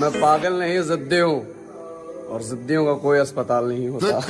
मैं पागल नहीं जिद्दी हूँ। और जिद्दियों का कोई अस्पताल नहीं होता।